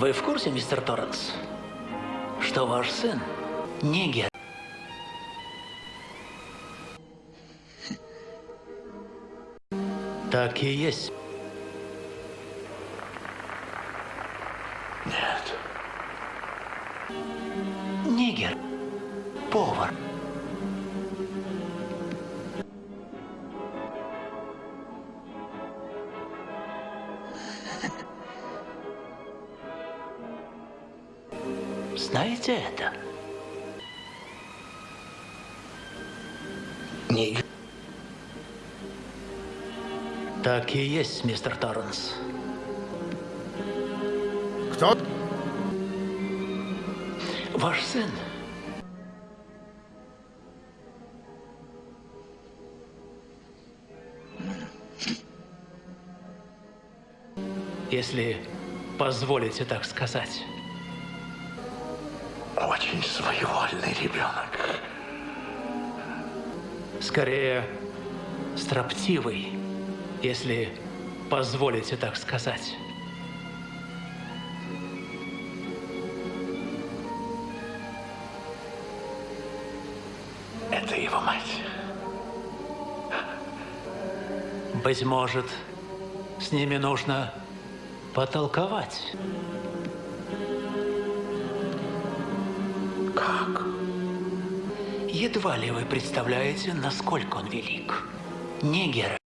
Вы в курсе, мистер Торренс, что ваш сын нигер? Так и есть. Нет. Нигер. Повар. Знаете это? Нигер. Так и есть, мистер Торренс. Кто? Ваш сын. Если позволите так сказать. Очень своевольный ребенок. Скорее, строптивый, если позволите так сказать. Это его мать. Быть может, с ними нужно потолковать. Как? Едва ли вы представляете, насколько он велик. Нигер